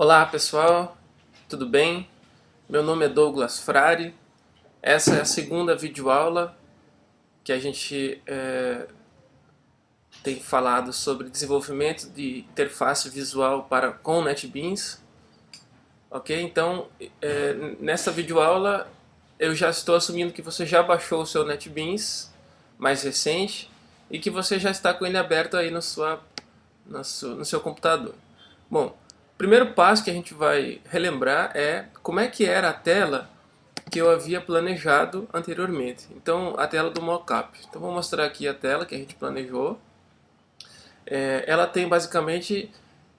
Olá pessoal, tudo bem? Meu nome é Douglas Frari. Essa é a segunda videoaula que a gente é, tem falado sobre desenvolvimento de interface visual para com NetBeans. Ok? Então, é, nessa videoaula eu já estou assumindo que você já baixou o seu NetBeans mais recente e que você já está com ele aberto aí no, sua, no, seu, no seu computador. Bom, primeiro passo que a gente vai relembrar é como é que era a tela que eu havia planejado anteriormente. Então, a tela do mockup. Então, vou mostrar aqui a tela que a gente planejou. É, ela tem basicamente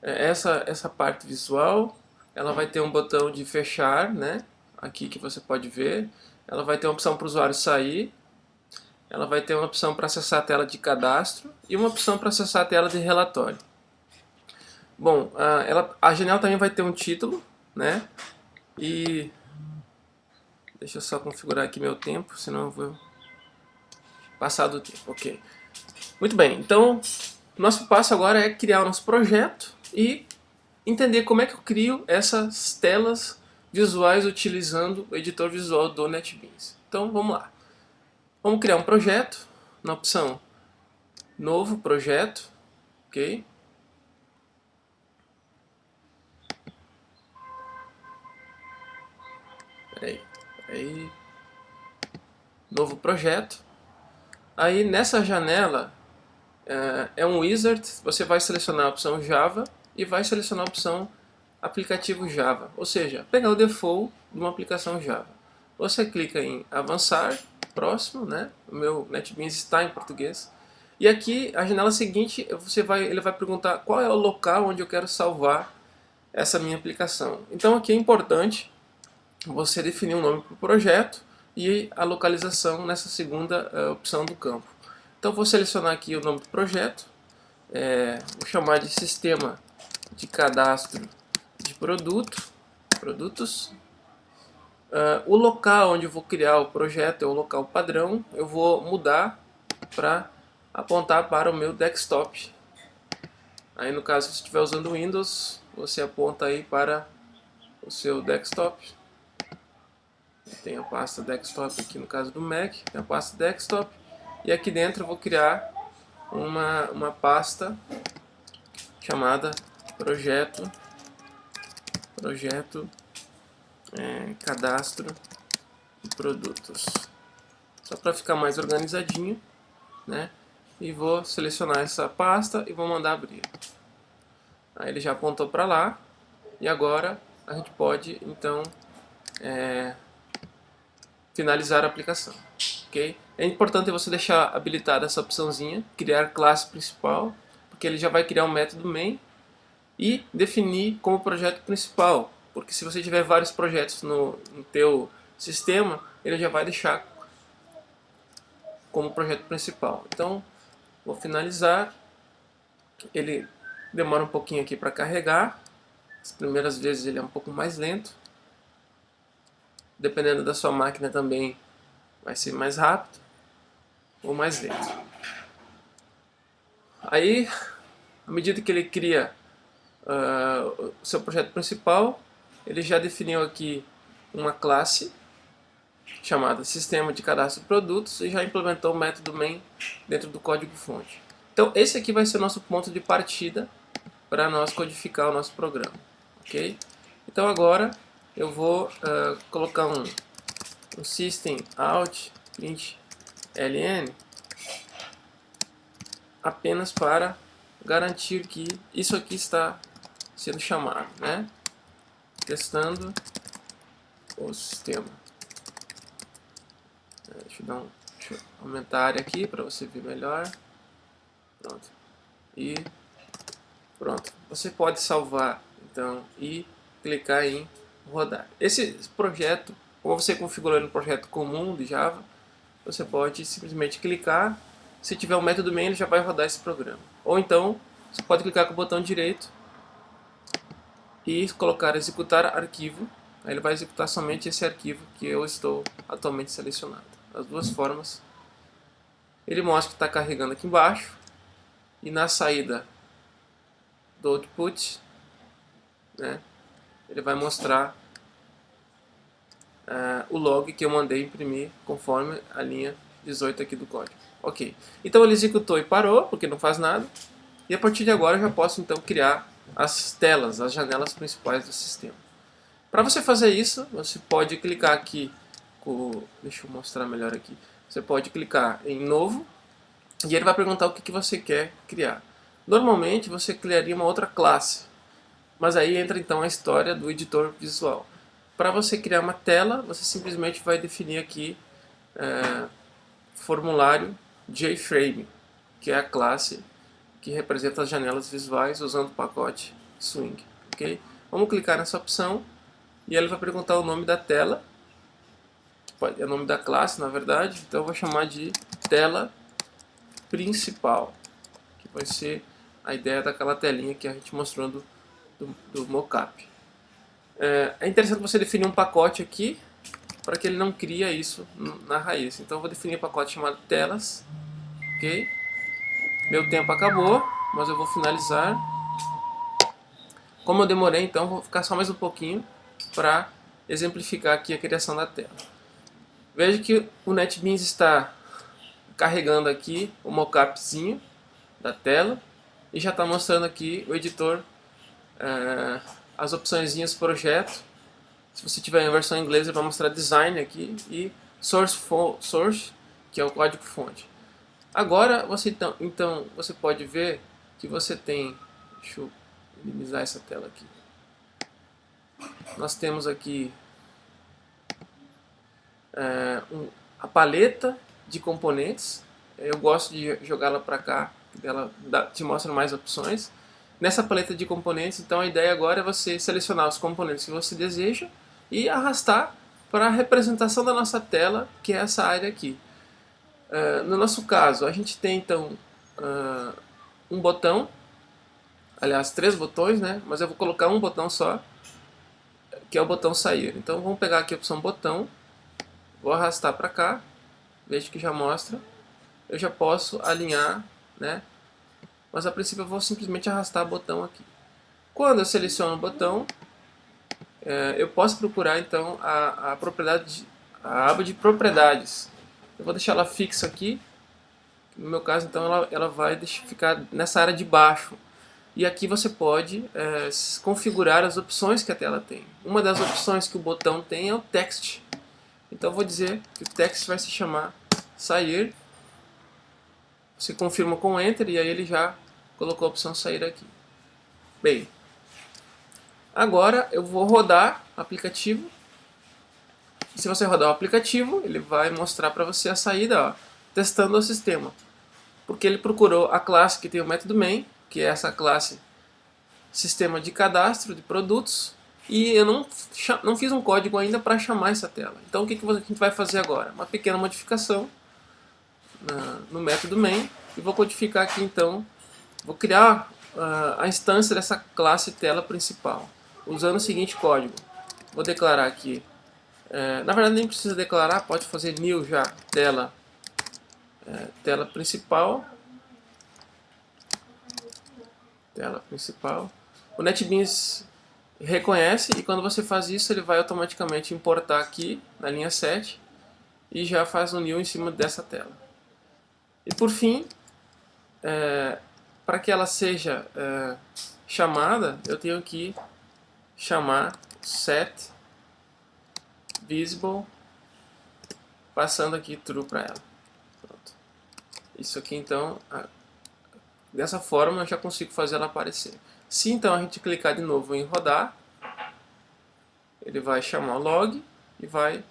é, essa, essa parte visual. Ela vai ter um botão de fechar, né? Aqui que você pode ver. Ela vai ter uma opção para o usuário sair. Ela vai ter uma opção para acessar a tela de cadastro e uma opção para acessar a tela de relatório. Bom, a, ela, a janela também vai ter um título, né? E deixa eu só configurar aqui meu tempo, senão eu vou passar do tempo. Ok. Muito bem, então nosso passo agora é criar o nosso projeto e entender como é que eu crio essas telas visuais utilizando o editor visual do NetBeans. Então vamos lá. Vamos criar um projeto na opção Novo Projeto, ok? Peraí. Novo projeto. Aí nessa janela é, é um wizard, você vai selecionar a opção Java e vai selecionar a opção aplicativo Java, ou seja, pegar o default de uma aplicação Java. Você clica em avançar, próximo, né? O meu NetBeans está em português. E aqui, a janela seguinte, você vai, ele vai perguntar qual é o local onde eu quero salvar essa minha aplicação. Então aqui é importante você definir um nome para o projeto e a localização nessa segunda uh, opção do campo. Então vou selecionar aqui o nome do projeto, é, vou chamar de sistema de cadastro de produto, produtos. Uh, o local onde eu vou criar o projeto é o local padrão, eu vou mudar para apontar para o meu desktop. Aí no caso, se estiver usando Windows, você aponta aí para o seu desktop. Tem a pasta desktop aqui no caso do Mac, tem a pasta desktop. E aqui dentro eu vou criar uma, uma pasta chamada projeto, projeto é, cadastro de produtos. Só para ficar mais organizadinho, né? E vou selecionar essa pasta e vou mandar abrir. Aí ele já apontou para lá. E agora a gente pode, então, é, finalizar a aplicação. Okay? É importante você deixar habilitada essa opçãozinha, criar classe principal, porque ele já vai criar um método main e definir como projeto principal, porque se você tiver vários projetos no, no teu sistema, ele já vai deixar como projeto principal. Então, vou finalizar. Ele demora um pouquinho aqui para carregar. As primeiras vezes ele é um pouco mais lento dependendo da sua máquina também vai ser mais rápido ou mais lento. Aí, à medida que ele cria uh, o seu projeto principal, ele já definiu aqui uma classe chamada Sistema de Cadastro de Produtos e já implementou o método main dentro do código-fonte. Então esse aqui vai ser o nosso ponto de partida para nós codificar o nosso programa. ok? Então agora eu vou uh, colocar um, um system out print ln apenas para garantir que isso aqui está sendo chamado, né? Testando o sistema. É, deixa eu, dar um, deixa eu aumentar a área aqui para você ver melhor. Pronto. E pronto. Você pode salvar então e clicar em rodar. Esse projeto, como você configurou no projeto comum de Java, você pode simplesmente clicar, se tiver um método main ele já vai rodar esse programa. Ou então, você pode clicar com o botão direito e colocar executar arquivo, aí ele vai executar somente esse arquivo que eu estou atualmente selecionado. As duas formas. Ele mostra que está carregando aqui embaixo e na saída do output, né, ele vai mostrar uh, o log que eu mandei imprimir conforme a linha 18 aqui do código. Ok, então ele executou e parou, porque não faz nada. E a partir de agora eu já posso então criar as telas, as janelas principais do sistema. Para você fazer isso, você pode clicar aqui, com, deixa eu mostrar melhor aqui. Você pode clicar em novo e ele vai perguntar o que, que você quer criar. Normalmente você criaria uma outra classe, mas aí entra então a história do editor visual. Para você criar uma tela, você simplesmente vai definir aqui é, formulário JFrame, que é a classe que representa as janelas visuais usando o pacote Swing. ok? Vamos clicar nessa opção e ele vai perguntar o nome da tela, é o nome da classe na verdade, então eu vou chamar de tela principal, que vai ser a ideia daquela telinha que a gente mostrou do, do, do mockup. É, é interessante você definir um pacote aqui para que ele não cria isso na raiz. Então eu vou definir um pacote chamado telas, ok? Meu tempo acabou, mas eu vou finalizar. Como eu demorei, então vou ficar só mais um pouquinho para exemplificar aqui a criação da tela. Veja que o NetBeans está carregando aqui o mockupzinho da tela e já está mostrando aqui o editor, é, as opções projeto. Se você tiver em versão inglesa, vai mostrar design aqui e source, source que é o código fonte. Agora você então, então você pode ver que você tem, deixa eu minimizar essa tela aqui. Nós temos aqui é, um, a paleta de componentes. Eu gosto de jogá-la para cá, ela dá, te mostra mais opções. Nessa paleta de componentes, então a ideia agora é você selecionar os componentes que você deseja e arrastar para a representação da nossa tela, que é essa área aqui. Uh, no nosso caso, a gente tem então uh, um botão, aliás, três botões, né? mas eu vou colocar um botão só, que é o botão sair. Então vamos pegar aqui a opção botão, vou arrastar para cá, veja que já mostra. Eu já posso alinhar, né? Mas a princípio eu vou simplesmente arrastar o botão aqui. Quando eu seleciono o botão, é, eu posso procurar então a, a propriedade, a aba de propriedades. Eu vou deixar ela fixa aqui. No meu caso, então, ela, ela vai ficar nessa área de baixo. E aqui você pode é, configurar as opções que a tela tem. Uma das opções que o botão tem é o text. Então eu vou dizer que o text vai se chamar sair. Você confirma com Enter e aí ele já colocou a opção sair aqui. Bem, agora eu vou rodar o aplicativo se você rodar o aplicativo, ele vai mostrar para você a saída, ó, testando o sistema. Porque ele procurou a classe que tem o método main, que é essa classe sistema de cadastro de produtos, e eu não, não fiz um código ainda para chamar essa tela. Então o que, que a gente vai fazer agora? Uma pequena modificação na, no método main, e vou codificar aqui então, vou criar uh, a instância dessa classe tela principal, usando o seguinte código. Vou declarar aqui é, na verdade nem precisa declarar, pode fazer new já, tela, é, tela principal, tela principal. O NetBeans reconhece e quando você faz isso ele vai automaticamente importar aqui na linha 7 e já faz um new em cima dessa tela. E por fim, é, para que ela seja é, chamada, eu tenho que chamar set visible, passando aqui true para ela. Pronto. Isso aqui então, a, dessa forma eu já consigo fazer ela aparecer. Se então a gente clicar de novo em rodar, ele vai chamar o log e vai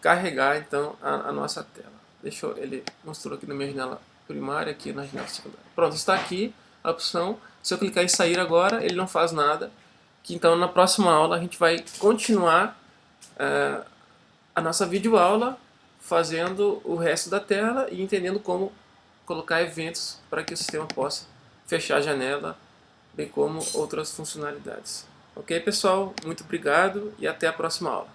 carregar então a, a nossa tela. Deixa eu, ele mostrou aqui na minha janela primária, aqui na janela secundária. Pronto, está aqui a opção. Se eu clicar em sair agora, ele não faz nada. Que então na próxima aula a gente vai continuar uh, a nossa videoaula fazendo o resto da tela e entendendo como colocar eventos para que o sistema possa fechar a janela, bem como outras funcionalidades. Ok, pessoal? Muito obrigado e até a próxima aula.